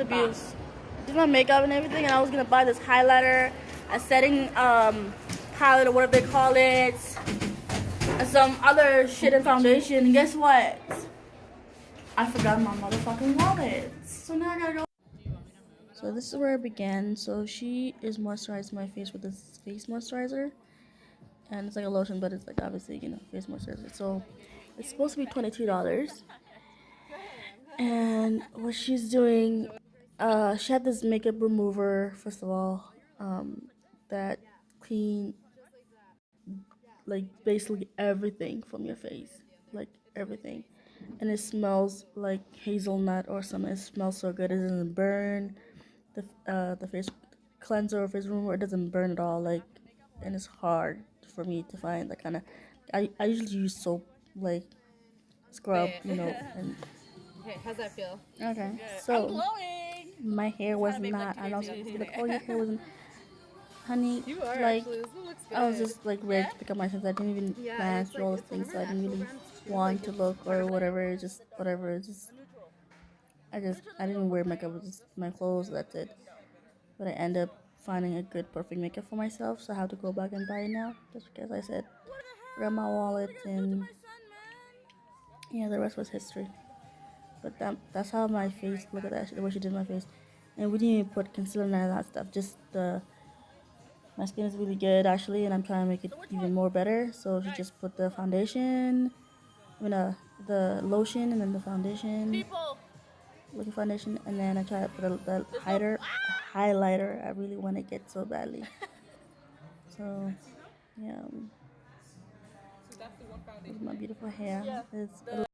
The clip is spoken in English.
abuse. Did my makeup and everything, and I was gonna buy this highlighter, a setting um, palette or whatever they call it, and some other shit and foundation. And guess what? I forgot my motherfucking wallet. So now I gotta go. So this is where it began. So she is moisturizing my face with this face moisturizer, and it's like a lotion, but it's like obviously you know face moisturizer. So it's supposed to be twenty two dollars. And what she's doing uh, she had this makeup remover, first of all, um, that clean, like, basically everything from your face. Like, everything. And it smells like hazelnut or something. It smells so good. It doesn't burn. The, uh, the face cleanser or face remover, it doesn't burn at all. Like, and it's hard for me to find that kind of. I, I usually use soap, like, scrub, you know. And, okay, how's that feel? Okay, so my hair was not. I know some like, oh, your hair wasn't. Honey, You are like actually. This one looks good. I was just like ready to pick up my things. I didn't even Yeah, plan through all like- those it's things, so I didn't really want to look or whatever. Just whatever. Just I just I didn't wear makeup. It was just my clothes. That's it. But I end up finding a good perfect makeup for myself, so I have to go back and buy it now. Just because I said grab my wallet and yeah, the rest was history. But that, that's how my face. Look at that. The way she did my face, and we didn't even put concealer and all that stuff. Just the. My skin is really good actually, and I'm trying to make it even more better. So she just put the foundation, I mean, uh, the lotion, and then the foundation, looking foundation, and then I try to put a, the highlighter, highlighter. I really want to get so badly. So, yeah. is my beautiful hair. It's